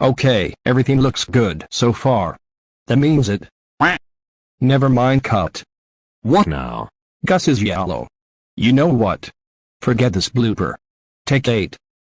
Okay, everything looks good so far. That means it. Never mind cut. What now? Gus is yellow. You know what? Forget this blooper. Take 8.